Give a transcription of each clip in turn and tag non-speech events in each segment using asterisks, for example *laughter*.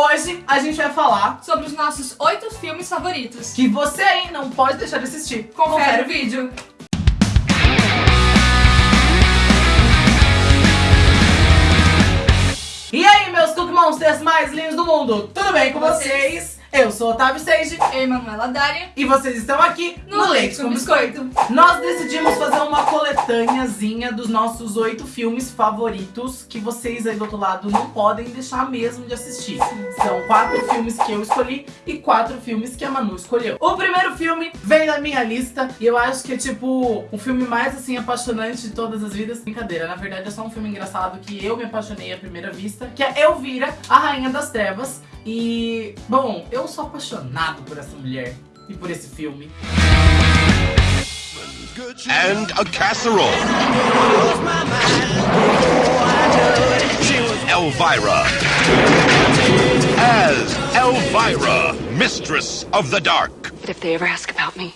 Hoje a gente vai falar sobre os nossos oito filmes favoritos. que você aí não pode deixar de assistir. Confere o vídeo. E aí, meus Cookie Monsters mais lindos do mundo, tudo bem com Vocês? Eu sou Otávio Sage Eu e Manuela Dária. e vocês estão aqui No Leite com Biscoito. Nós decidimos fazer uma coletâneazinha dos nossos oito filmes favoritos que vocês aí do outro lado não podem deixar mesmo de assistir. São quatro filmes que eu escolhi e quatro filmes que a Manu escolheu. O primeiro filme vem da minha lista e eu acho que é tipo o filme mais assim apaixonante de todas as vidas. Brincadeira, na verdade é só um filme engraçado que eu me apaixonei à primeira vista, que é Elvira, a Rainha das Trevas. E, bom, eu sou apaixonado por essa mulher e por esse filme. and a casserole. Elvira. As Elvira, Mistress of the Dark. But if they ever ask about me,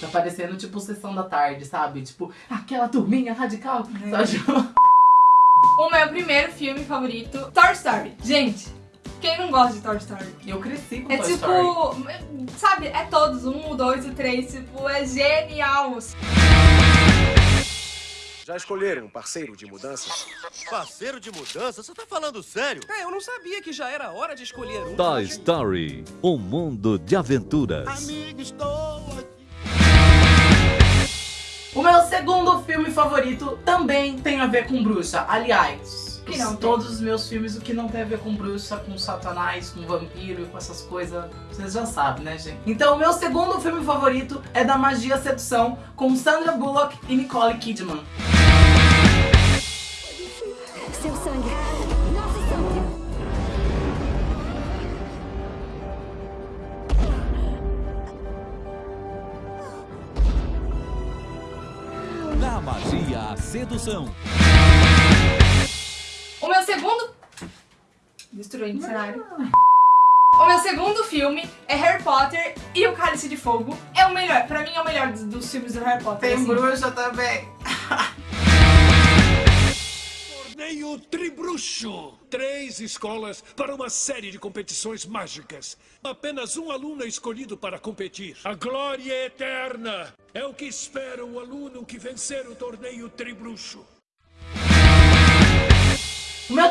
Tá parecendo tipo sessão da tarde, sabe? Tipo, aquela turminha radical. Sabe? *laughs* O meu primeiro filme favorito, Toy Story. Gente, quem não gosta de Toy Story? Eu cresci com É Toy tipo, Story. sabe, é todos, um, o dois, o três, tipo, é genial. Já escolheram um parceiro de mudanças? Parceiro de mudança? Você tá falando sério? É, eu não sabia que já era hora de escolher um. Toy Story, um mundo de aventuras. Amigo, O meu segundo filme favorito também tem a ver com bruxa. Aliás, Que não todos os meus filmes, o que não tem a ver com bruxa, com satanás, com vampiro e com essas coisas, vocês já sabem, né, gente? Então, o meu segundo filme favorito é da Magia Sedução, com Sandra Bullock e Nicole Kidman. Na magia, a sedução. O meu segundo... Destruindo o cenário. O meu segundo filme é Harry Potter e o Cálice de Fogo. É o melhor, pra mim é o melhor dos, dos filmes do Harry Potter. Tem assim. bruxa também. *laughs* Torneio Tribruxo. Três escolas para uma série de competições mágicas. Apenas um aluno é escolhido para competir. A glória eterna é o que espera o aluno que vencer o torneio Tribruxo.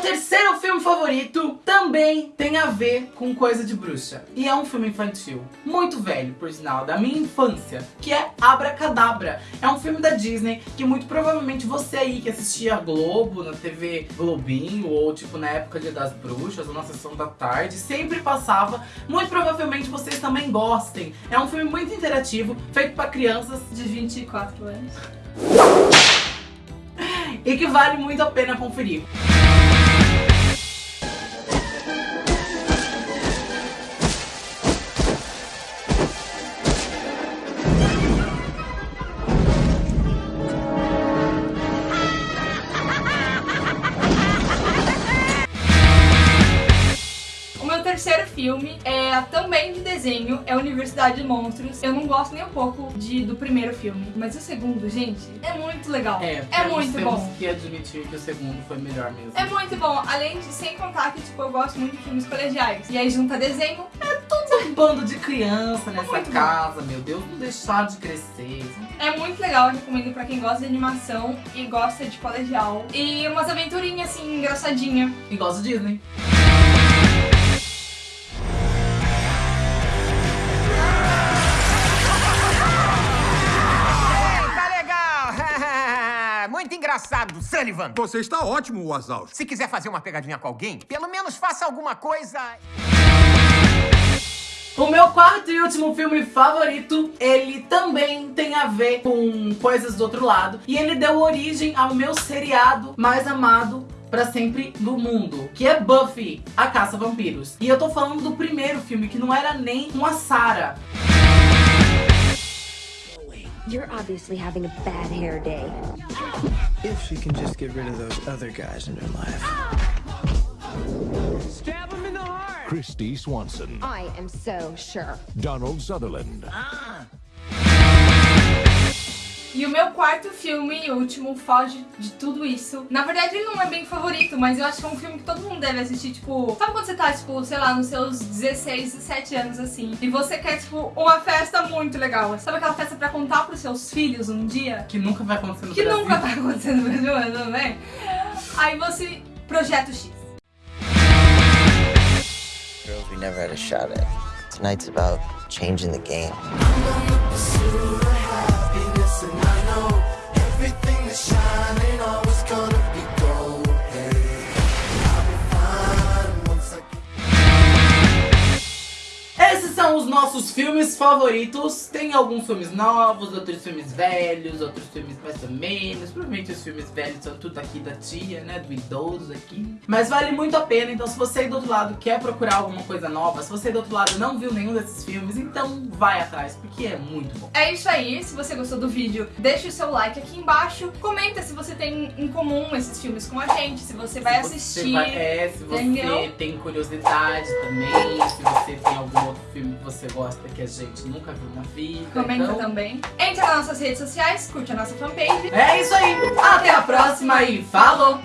Terceiro filme favorito também tem a ver com coisa de bruxa. E é um filme infantil, muito velho, por sinal, da minha infância, que é Abracadabra. É um filme da Disney que muito provavelmente você aí que assistia Globo, na TV Globinho, ou tipo na época Dia das Bruxas, ou na sessão da tarde, sempre passava. Muito provavelmente vocês também gostem. É um filme muito interativo, feito para crianças De 24 anos. *laughs* e que vale muito a pena conferir. Terceiro filme é também de desenho, é Universidade de Monstros. Eu não gosto nem um pouco de, do primeiro filme, mas o segundo, gente, é muito legal. É, É muito temos bom. que admitir que o segundo foi melhor mesmo. É muito bom, além de, sem contar que, tipo, eu gosto muito de filmes colegiais. E aí junta desenho, um bando de criança nessa Muito bom. casa, meu Deus, não deixar de crescer. é muito legal, eu recomendo pra quem gosta de animação e gosta de colegial. E umas aventurinhas, assim, engraçadinha. E gosto de Disney. Engraçado, Sullivan. Você está ótimo, Wazal. Se quiser fazer uma pegadinha com alguém, pelo menos faça alguma coisa. O meu quarto e último filme favorito, ele também tem a ver com coisas do outro lado. E ele deu origem ao meu seriado mais amado pra sempre do mundo, que é Buffy, a Caça a Vampiros. E eu tô falando do primeiro filme, que não era nem uma Sarah. You're obviously having a bad hair day. If she can just get rid of those other guys in her life. Christy Swanson, I am so sure. Donald Sutherland, uh-uh. E o meu quarto filme, e último, foge de tudo isso. Na verdade, ele não é bem favorito, mas eu acho que é um filme que todo mundo deve assistir, tipo... Sabe quando você tá, tipo, sei lá, nos seus 16, 17 anos, assim, e você quer, tipo, uma festa muito legal. Sabe aquela festa pra contar pros seus filhos um dia? Que nunca vai acontecer no Que Brasil. nunca vai acontecer no Brasil, mas tudo bem? Aí você... Projeto X. Girls we never had a shot at. Tonight's about changing the game. Filmes favoritos. Tem alguns filmes novos, outros filmes velhos, outros filmes mais ou menos. Provavelmente os filmes velhos são tudo aqui da tia, né? Do idoso aqui. Mas vale muito a pena. Então, se você aí do outro lado quer procurar alguma coisa nova, se você aí do outro lado não viu nenhum desses filmes, então vai atrás, porque é muito bom. É isso aí, se você gostou do vídeo, deixa o seu like aqui embaixo. Comenta se você tem em comum esses filmes com a gente, se você vai Se assistir. Você vai- é, se você entendeu? tem curiosidade também, se você tem algum outro filme que você gosta que a gente nunca viu na vida. Comenta então... também. Entra nas nossas redes sociais, curte a nossa fanpage. É isso aí. Até a próxima e falou!